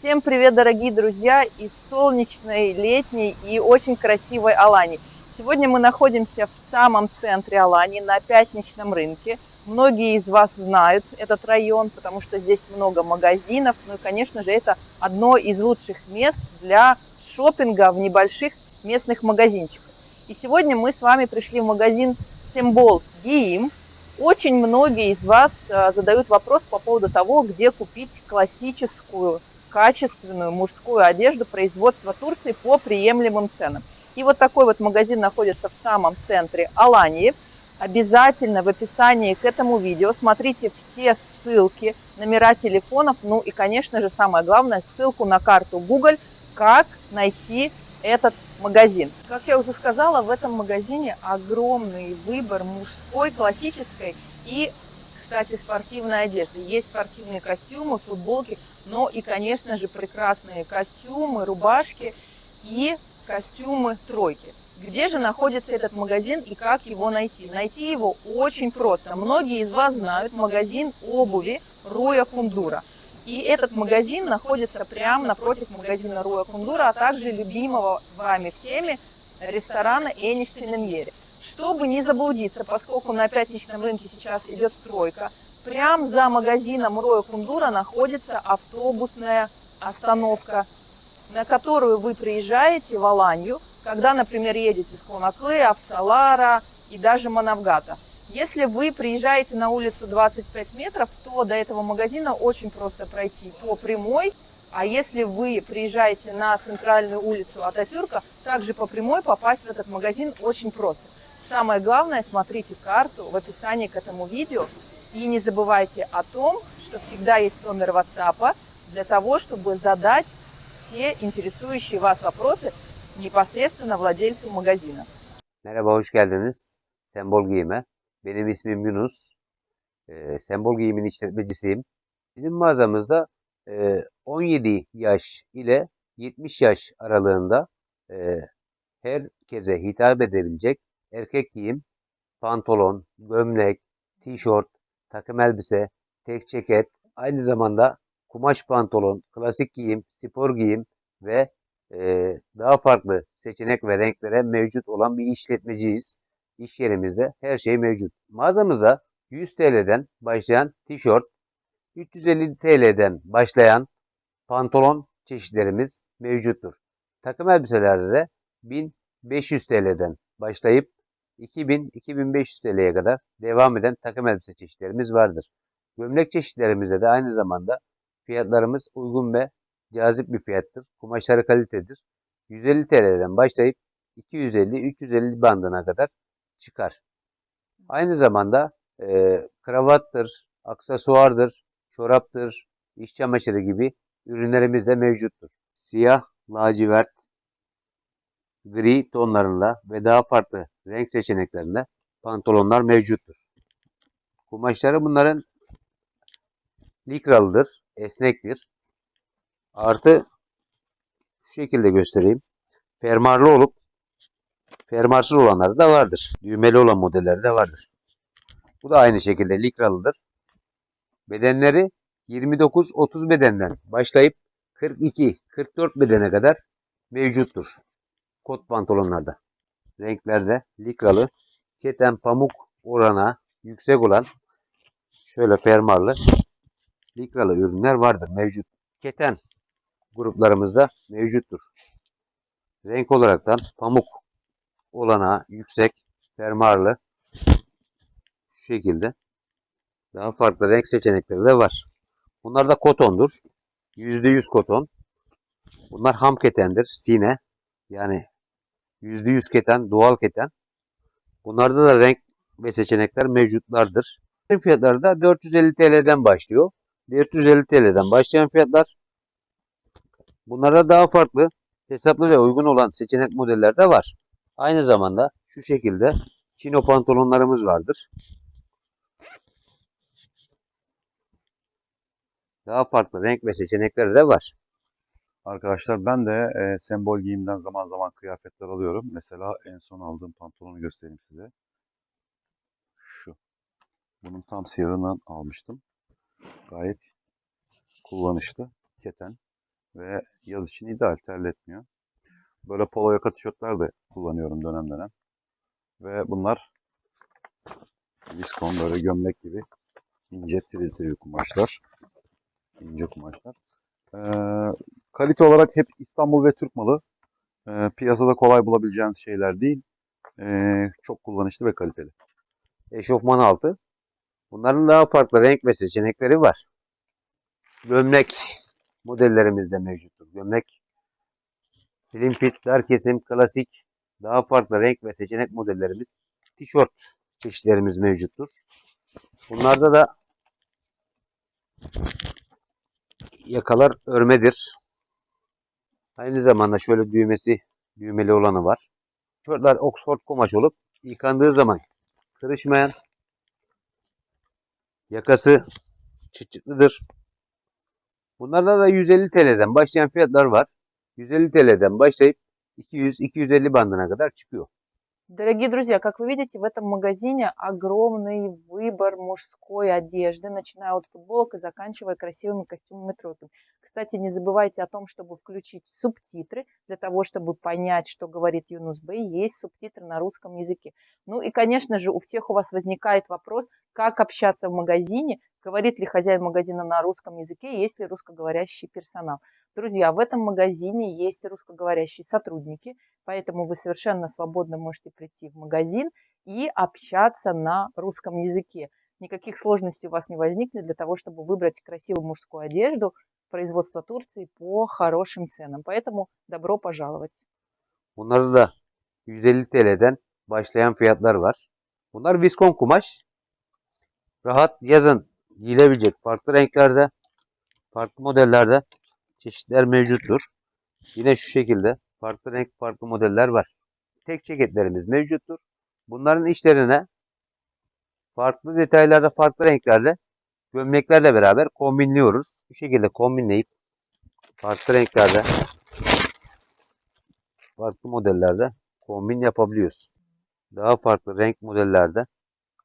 Всем привет, дорогие друзья, из солнечной, летней и очень красивой Алании. Сегодня мы находимся в самом центре Алании, на пятничном рынке. Многие из вас знают этот район, потому что здесь много магазинов. Ну и, конечно же, это одно из лучших мест для шопинга в небольших местных магазинчиках. И сегодня мы с вами пришли в магазин Симбол Гиим. Очень многие из вас э, задают вопрос по поводу того, где купить классическую качественную мужскую одежду производства Турции по приемлемым ценам. И вот такой вот магазин находится в самом центре Алании. Обязательно в описании к этому видео смотрите все ссылки, номера телефонов, ну и, конечно же, самое главное, ссылку на карту Google, как найти этот магазин. Как я уже сказала, в этом магазине огромный выбор мужской, классической и кстати, спортивной одежды. Есть спортивные костюмы, футболки, но и, конечно же, прекрасные костюмы, рубашки и костюмы тройки. Где же находится этот магазин и как его найти? Найти его очень просто. Многие из вас знают магазин обуви Роя Кундура. И этот магазин находится прямо напротив магазина Роя Кундура, а также любимого вами всеми ресторана Эниш Пенемьери. Чтобы не заблудиться, поскольку на пятничном рынке сейчас идет стройка, прямо за магазином Роя Кундура находится автобусная остановка, на которую вы приезжаете в Аланью, когда, например, едете с Конаклы, Авсалара и даже Манавгата. Если вы приезжаете на улицу 25 метров, то до этого магазина очень просто пройти по прямой, а если вы приезжаете на центральную улицу Ататюрка, также по прямой попасть в этот магазин очень просто. Самое главное, смотрите карту в описании к этому видео. И не забывайте о том, что всегда есть номер WhatsApp для того, чтобы задать все интересующие вас вопросы непосредственно владельцу магазина. Merhaba, hoş geldiniz. Sembol Giyim'e. Benim ismim Yunus. Ee, Sembol Giyim'in işletmecisiyim. Bizim mağazamızda e, 17 yaş ile 70 yaş aralığında e, herkese hitap edebilecek erkek giyim, pantolon, gömlek, tişört, takım elbise, tek ceket, aynı zamanda kumaş pantolon, klasik giyim, spor giyim ve e, daha farklı seçenek ve renklere mevcut olan bir işletmeciyiz. İş yerimizde her şey mevcut. Mağazamıza 100 TL'den başlayan tişört, 350 TL'den başlayan pantolon çeşitlerimiz mevcuttur. Takım elbiselerde de 1500 TL'den başlayıp 2000-2500 TL'ye kadar devam eden takım elbise çeşitlerimiz vardır. Gömlek çeşitlerimizde de aynı zamanda fiyatlarımız uygun ve cazip bir fiyattır. Kumaşları kalitedir. 150 TL'den başlayıp 250-350 bandına kadar çıkar. Aynı zamanda e, kravattır, aksesuardır, çoraptır, iş çamaşırı gibi ürünlerimiz de mevcuttur. Siyah, lacivert, gri tonlarında ve daha farklı renk seçeneklerinde pantolonlar mevcuttur. Kumaşları bunların likralıdır, esnektir. Artı şu şekilde göstereyim. Fermuarlı olup fermuarsız olanları da vardır. Düğmeli olan modelleri de vardır. Bu da aynı şekilde likralıdır. Bedenleri 29-30 bedenden başlayıp 42-44 bedene kadar mevcuttur. Kot pantolonlarda. Renklerde likralı, keten pamuk orana yüksek olan şöyle fermuarlı likralı ürünler vardır mevcut. Keten gruplarımızda mevcuttur. Renk olaraktan pamuk olana yüksek fermuarlı şu şekilde daha farklı renk seçenekleri de var. Bunlar da kotondur. %100 koton. Bunlar ham ketendir. Sine. Yani %100 keten, doğal keten. Bunlarda da renk ve seçenekler mevcutlardır. Fiyatları da 450 TL'den başlıyor. 450 TL'den başlayan fiyatlar. Bunlara daha farklı, hesaplı ve uygun olan seçenek modeller de var. Aynı zamanda şu şekilde chino pantolonlarımız vardır. Daha farklı renk ve seçenekleri de var. Arkadaşlar ben de e, sembol giyimden zaman zaman kıyafetler alıyorum. Mesela en son aldığım pantolonu göstereyim size. Şu. Bunun tam siyahından almıştım. Gayet kullanışlı. Keten. Ve yaz için ideal terletmiyor. Böyle polo yaka tişörtler de kullanıyorum dönem dönem. Ve bunlar viskon böyle gömlek gibi ince tiril tiril kumaşlar. İnce kumaşlar. Ee, kalite olarak hep İstanbul ve Türk malı. Ee, piyasada kolay bulabileceğiniz şeyler değil. Ee, çok kullanışlı ve kaliteli. Eşofman altı. Bunların daha farklı renk ve seçenekleri var. Gömlek modellerimiz de mevcuttur. Gömlek slim fit, dar kesim, klasik, daha farklı renk ve seçenek modellerimiz, tişört çeşitlerimiz mevcuttur. Bunlarda da yakalar örmedir. Aynı zamanda şöyle düğmesi düğmeli olanı var. Tişörtler Oxford kumaş olup yıkandığı zaman kırışmayan yakası çıt-çıtlıdır. Bunlarda da 150 TL'den başlayan fiyatlar var. 150 TL'den başlayıp 200-250 bandına kadar çıkıyor. Дорогие друзья, как вы видите, в этом магазине огромный выбор мужской одежды, начиная от футболок и заканчивая красивыми костюмами тройками. Кстати, не забывайте о том, чтобы включить субтитры, для того, чтобы понять, что говорит Юнус Бэй, есть субтитры на русском языке. Ну и, конечно же, у всех у вас возникает вопрос, как общаться в магазине, говорит ли хозяин магазина на русском языке, есть ли русскоговорящий персонал. Друзья, в этом магазине есть русскоговорящие сотрудники, поэтому вы совершенно свободно можете прийти в магазин и общаться на русском языке. Никаких сложностей у вас не возникнет для того, чтобы выбрать красивую мужскую одежду производства Турции по хорошим ценам. Поэтому добро пожаловать. Bunlarda da 150 TL'den başlayan fiyatlar var. Bunlar viskon kumaş. Rahat yazın giyilebilecek farklı renklerde, farklı modellerde çeşitler mevcuttur. Yine şu şekilde farklı renk, farklı modeller var. Tek ceketlerimiz mevcuttur. Bunların içlerine farklı detaylarda, farklı renklerde gömleklerle beraber kombinliyoruz. Bu şekilde kombinleyip farklı renklerde, farklı modellerde kombin yapabiliyoruz. Daha farklı renk modellerde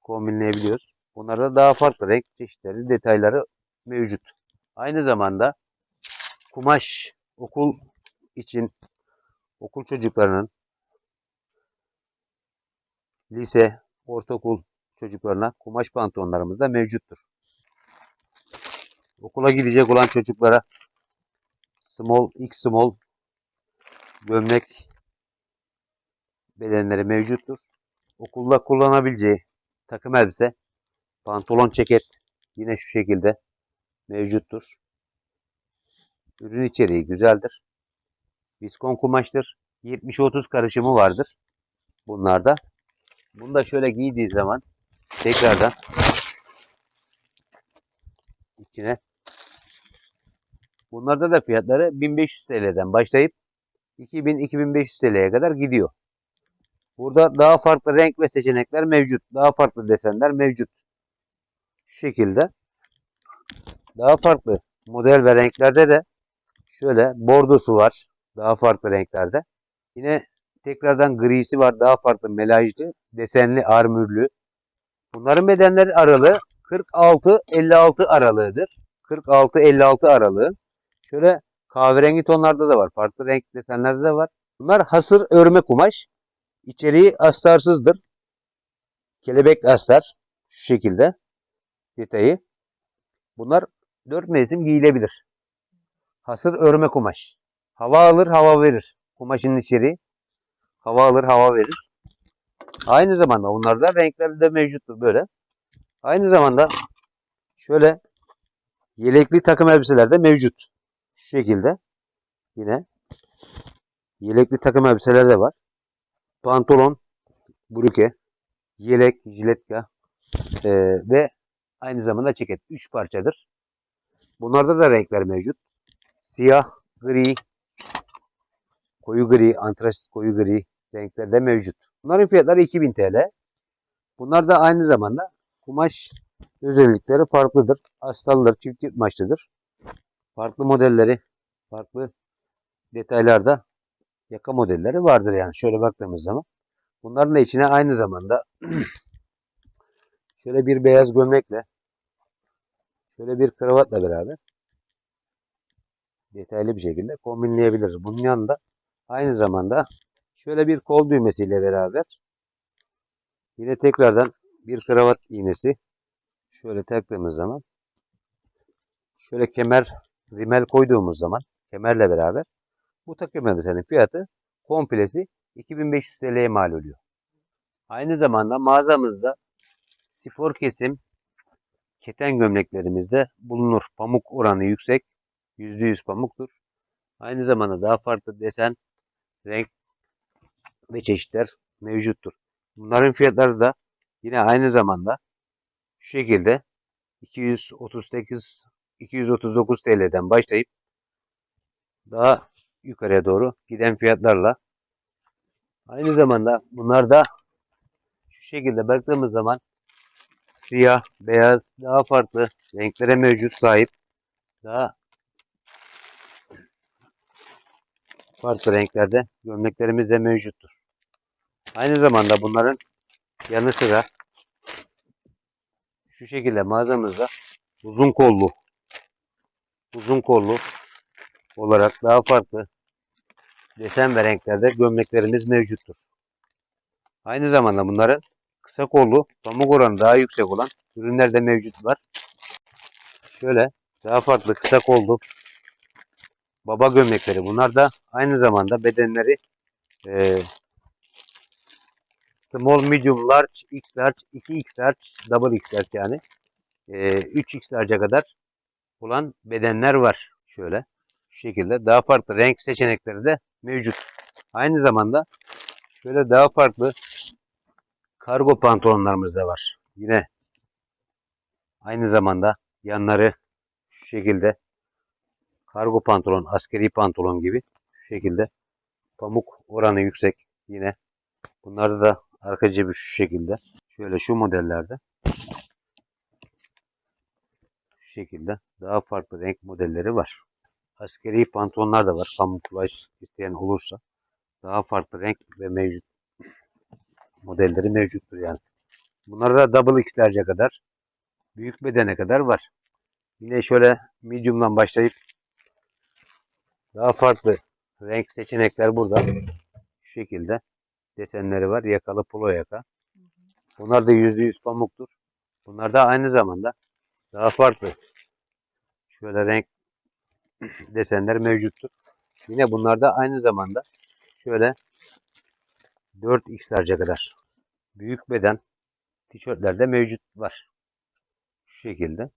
kombinleyebiliyoruz. Bunlarda daha farklı renk çeşitleri, detayları mevcut. Aynı zamanda kumaş okul için okul çocuklarının lise, ortaokul çocuklarına kumaş pantolonlarımız da mevcuttur. Okula gidecek olan çocuklara small, x small gömlek bedenleri mevcuttur. Okulda kullanabileceği takım elbise, pantolon ceket yine şu şekilde mevcuttur. Ürün içeriği güzeldir. Viskon kumaştır. 70-30 karışımı vardır bunlarda. Bunu da şöyle giydiği zaman tekrardan içine bunlarda da fiyatları 1500 TL'den başlayıp 2000-2500 TL'ye kadar gidiyor. Burada daha farklı renk ve seçenekler mevcut. Daha farklı desenler mevcut. Şu şekilde. Daha farklı model ve renklerde de şöyle bordosu var. Daha farklı renklerde. Yine tekrardan grisi var. Daha farklı melajlı, desenli, armürlü. Bunların bedenleri aralığı 46-56 aralığıdır. 46-56 aralığı. Şöyle kahverengi tonlarda da var. Farklı renk desenlerde de var. Bunlar hasır örme kumaş. İçeriği astarsızdır. Kelebek astar. Şu şekilde. Detayı. Bunlar 4 mevsim giyilebilir. Hasır örme kumaş. Hava alır, hava verir. Kumaşın içeriği. Hava alır, hava verir. Aynı zamanda onlarda renkleri de mevcuttur böyle. Aynı zamanda şöyle yelekli takım elbiseler de mevcut. Şu şekilde. Yine yelekli takım elbiseler de var. Pantolon, bruke, yelek, jiletka e, ve aynı zamanda ceket. 3 parçadır. Bunlarda da renkler mevcut. Siyah, gri, koyu gri, antrasit koyu gri renkler de mevcut. Bunların fiyatları 2000 TL. Bunlar da aynı zamanda kumaş özellikleri farklıdır. Astaldır, çift yırtmaçlıdır. Farklı modelleri, farklı detaylarda yaka modelleri vardır yani şöyle baktığımız zaman. Bunların da içine aynı zamanda şöyle bir beyaz gömlekle şöyle bir kravatla beraber detaylı bir şekilde kombinleyebiliriz. Bunun yanında aynı zamanda şöyle bir kol düğmesiyle beraber yine tekrardan bir kravat iğnesi şöyle taktığımız zaman şöyle kemer rimel koyduğumuz zaman kemerle beraber bu takım elbisenin fiyatı komplesi 2500 TL'ye mal oluyor. Aynı zamanda mağazamızda spor kesim keten gömleklerimizde bulunur. Pamuk oranı yüksek. %100 pamuktur. Aynı zamanda daha farklı desen, renk ve çeşitler mevcuttur. Bunların fiyatları da yine aynı zamanda şu şekilde 238 239 TL'den başlayıp daha yukarıya doğru giden fiyatlarla aynı zamanda bunlar da şu şekilde baktığımız zaman siyah, beyaz, daha farklı renklere mevcut sahip. Daha farklı renklerde gömleklerimiz de mevcuttur. Aynı zamanda bunların yanı sıra şu şekilde mağazamızda uzun kollu uzun kollu olarak daha farklı desen ve renklerde gömleklerimiz mevcuttur. Aynı zamanda bunların kısa kollu, pamuk oranı daha yüksek olan ürünler de mevcut var. Şöyle daha farklı kısa kollu baba gömlekleri. Bunlar da aynı zamanda bedenleri e, small, medium, large, x large, 2x large, double x large yani e, 3x large'a kadar olan bedenler var. Şöyle şu şekilde daha farklı renk seçenekleri de mevcut. Aynı zamanda şöyle daha farklı kargo pantolonlarımız da var. Yine aynı zamanda yanları şu şekilde kargo pantolon, askeri pantolon gibi şu şekilde pamuk oranı yüksek. Yine bunlarda da arka cebi şu şekilde. Şöyle şu modellerde şu şekilde daha farklı renk modelleri var. Askeri pantolonlar da var. Kamuflaj isteyen olursa daha farklı renk ve mevcut modelleri mevcuttur yani. Bunlar da double X'lerce kadar büyük bedene kadar var. Yine şöyle medium'dan başlayıp daha farklı renk seçenekler burada. Şu şekilde desenleri var. Yakalı polo yaka. Bunlar da %100 pamuktur. Bunlar da aynı zamanda daha farklı şöyle renk desenler mevcuttur. Yine bunlar da aynı zamanda şöyle 4x'lerce kadar büyük beden tişörtlerde mevcut var. Şu şekilde.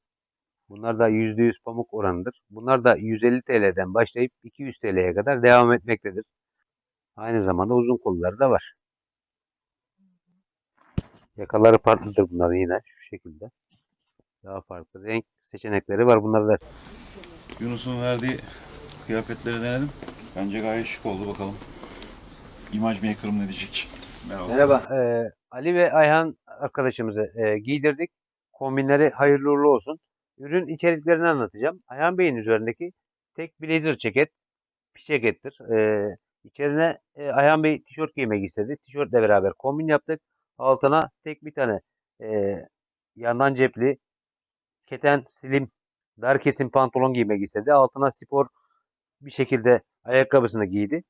Bunlar da %100 pamuk oranıdır. Bunlar da 150 TL'den başlayıp 200 TL'ye kadar devam etmektedir. Aynı zamanda uzun kolları da var. Yakaları farklıdır bunların yine şu şekilde. Daha farklı renk seçenekleri var. Bunları da Yunus'un verdiği kıyafetleri denedim. Bence gayet şık oldu bakalım. Image Maker'ım ne diyecek? Merhaba. Merhaba. eee, Ali ve Ayhan arkadaşımızı eee, giydirdik. Kombinleri hayırlı uğurlu olsun. Ürün içeriklerini anlatacağım. Ayhan Bey'in üzerindeki tek blazer ceket, piş cekettir. Eee içerine eee, Ayhan Bey tişört giymek istedi. Tişörtle beraber kombin yaptık. Altına tek bir tane eee, yandan cepli, keten, slim, dar kesim pantolon giymek istedi. Altına spor bir şekilde ayakkabısını giydi.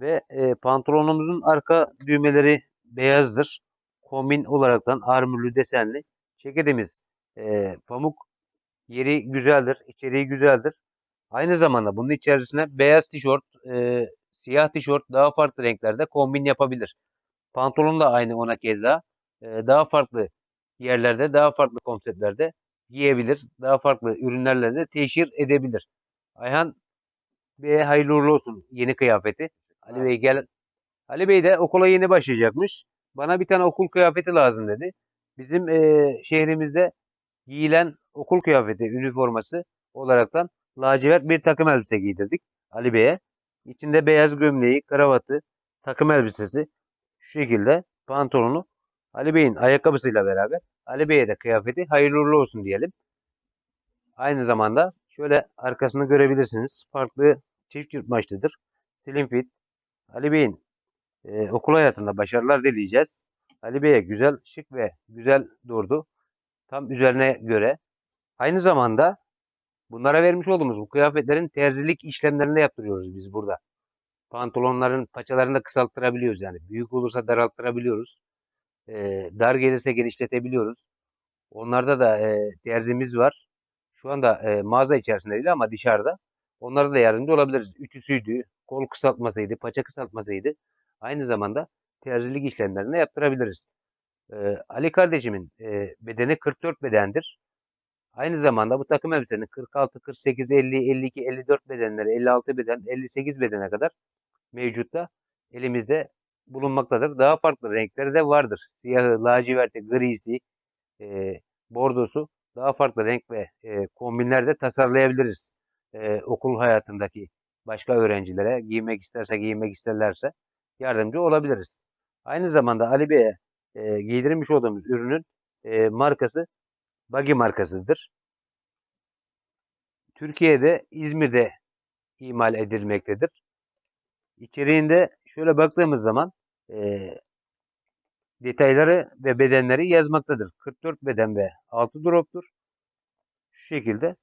Ve e, pantolonumuzun arka düğmeleri beyazdır. Kombin olaraktan armürlü desenli. Ceketimiz e, pamuk. Yeri güzeldir. içeriği güzeldir. Aynı zamanda bunun içerisine beyaz tişört, e, siyah tişört daha farklı renklerde kombin yapabilir. Pantolon da aynı ona keza. E, daha farklı yerlerde, daha farklı konseptlerde giyebilir. Daha farklı ürünlerle de teşhir edebilir. Ayhan Bey'e hayırlı olsun yeni kıyafeti. Ali Bey gel. Ali Bey de okula yeni başlayacakmış. Bana bir tane okul kıyafeti lazım dedi. Bizim eee, şehrimizde giyilen okul kıyafeti, üniforması olaraktan lacivert bir takım elbise giydirdik Ali Bey'e. İçinde beyaz gömleği, kravatı, takım elbisesi şu şekilde pantolonu Ali Bey'in ayakkabısıyla beraber Ali Bey'e de kıyafeti hayırlı uğurlu olsun diyelim. Aynı zamanda şöyle arkasını görebilirsiniz. Farklı çift yırtmaçlıdır. Slim fit. Ali Bey'in e, okul hayatında başarılar dileyeceğiz. Ali Bey'e güzel, şık ve güzel durdu. Tam üzerine göre. Aynı zamanda Bunlara vermiş olduğumuz bu kıyafetlerin terzilik işlemlerini yaptırıyoruz biz burada. Pantolonların paçalarını da kısalttırabiliyoruz yani. Büyük olursa daralttırabiliyoruz. Ee, dar gelirse genişletebiliyoruz. Onlarda da e, terzimiz var. Şu anda e, mağaza içerisinde değil ama dışarıda. Onlara da yardımcı olabiliriz. Ütüsüydü, kol kısaltmasıydı, paça kısaltmasıydı. Aynı zamanda terzilik işlemlerini yaptırabiliriz. Ee, Ali kardeşimin e, bedeni 44 bedendir. Aynı zamanda bu takım elbisenin 46, 48, 50, 52, 54 bedenleri, 56 beden, 58 bedene kadar mevcutta elimizde bulunmaktadır. Daha farklı renkleri de vardır. Siyahı, laciverti, grisi, e, bordosu daha farklı renk ve e, kombinler de tasarlayabiliriz. E, okul hayatındaki başka öğrencilere giymek isterse giymek isterlerse yardımcı olabiliriz. Aynı zamanda Ali Bey'e e, giydirmiş olduğumuz ürünün e, markası Buggy markasıdır. Türkiye'de İzmir'de imal edilmektedir. İçeriğinde şöyle baktığımız zaman e, detayları ve bedenleri yazmaktadır. 44 beden ve 6 droptur. Şu şekilde.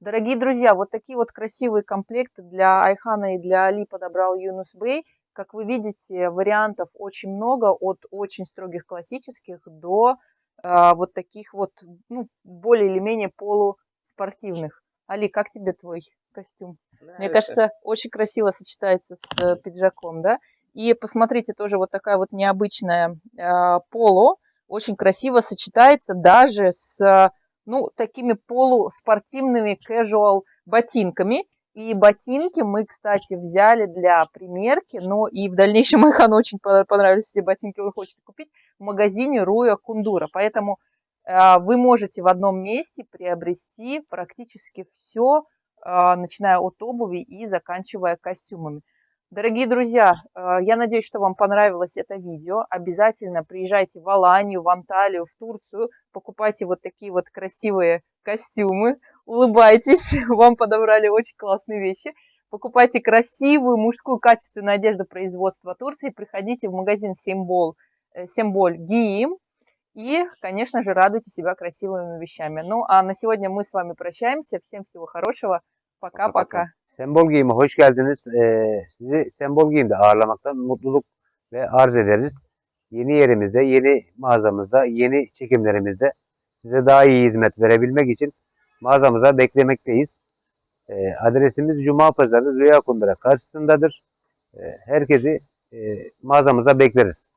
Дорогие друзья, вот такие вот красивые комплекты для Айхана и для Али подобрал Юнус Бэй. Как вы видите, вариантов очень много, от очень строгих классических до а, вот таких вот, ну, более или менее полуспортивных. Али, как тебе твой костюм? Мне кажется, очень красиво сочетается с э, пиджаком, да? И посмотрите, тоже вот такая вот необычная а, поло, очень красиво сочетается даже с, ну, такими полуспортивными casual ботинками. И ботинки мы, кстати, взяли для примерки, но и в дальнейшем Айхан очень по- понравились эти ботинки, вы хотите купить в магазине Руя Кундура. Поэтому э, вы можете в одном месте приобрести практически все, начиная от обуви и заканчивая костюмами. Дорогие друзья, э, я надеюсь, что вам понравилось это видео. Обязательно приезжайте в Аланию, в Анталию, в Турцию, покупайте вот такие вот красивые костюмы, улыбайтесь, вам подобрали очень классные вещи. Покупайте красивую мужскую качественную одежду производства Турции, приходите в магазин Симбол, э, Симболь Гиим и, конечно же, радуйте себя красивыми вещами. Ну, а на сегодня мы с вами прощаемся. Всем всего хорошего. Пока-пока. Sembol Giyim'e hoş geldiniz. Ee, sizi Sembol Giyim'de ağırlamaktan mutluluk ve arz ederiz. Yeni yerimizde, yeni mağazamızda, yeni çekimlerimizde size daha iyi hizmet verebilmek için mağazamıza beklemekteyiz. Ee, adresimiz Cuma Pazarı Rüya Kundura karşısındadır. Ee, herkesi e, mağazamıza bekleriz.